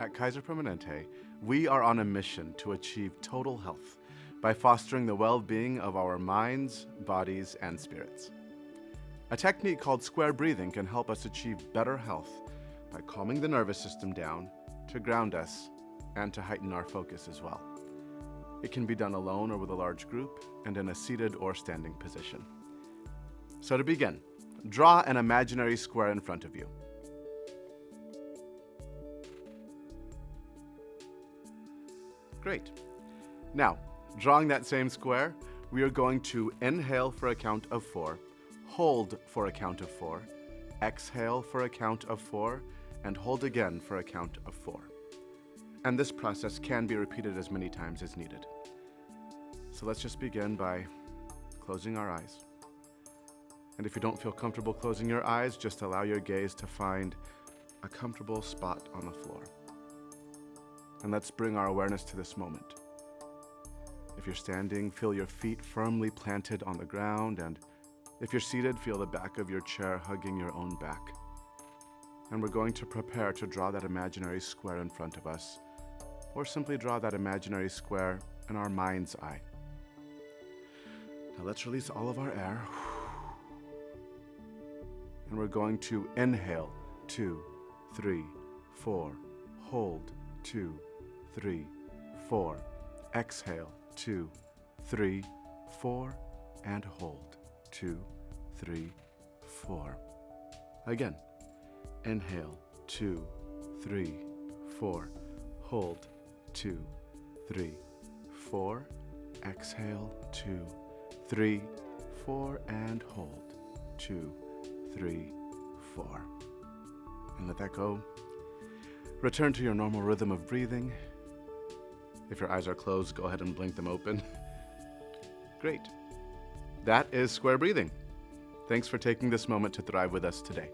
At Kaiser Permanente, we are on a mission to achieve total health by fostering the well-being of our minds, bodies, and spirits. A technique called square breathing can help us achieve better health by calming the nervous system down, to ground us, and to heighten our focus as well. It can be done alone or with a large group and in a seated or standing position. So to begin, draw an imaginary square in front of you. Great. Now, drawing that same square, we are going to inhale for a count of four, hold for a count of four, exhale for a count of four, and hold again for a count of four. And this process can be repeated as many times as needed. So let's just begin by closing our eyes. And if you don't feel comfortable closing your eyes, just allow your gaze to find a comfortable spot on the floor. And let's bring our awareness to this moment. If you're standing, feel your feet firmly planted on the ground, and if you're seated, feel the back of your chair hugging your own back. And we're going to prepare to draw that imaginary square in front of us, or simply draw that imaginary square in our mind's eye. Now let's release all of our air. And we're going to inhale, two, three, four, hold, two, three, four. Exhale, two, three, four, and hold, two, three, four. Again, inhale, two, three, four, hold, two, three, four. Exhale, two, three, four, and hold, two, three, four. And let that go. Return to your normal rhythm of breathing. If your eyes are closed, go ahead and blink them open. Great. That is square breathing. Thanks for taking this moment to thrive with us today.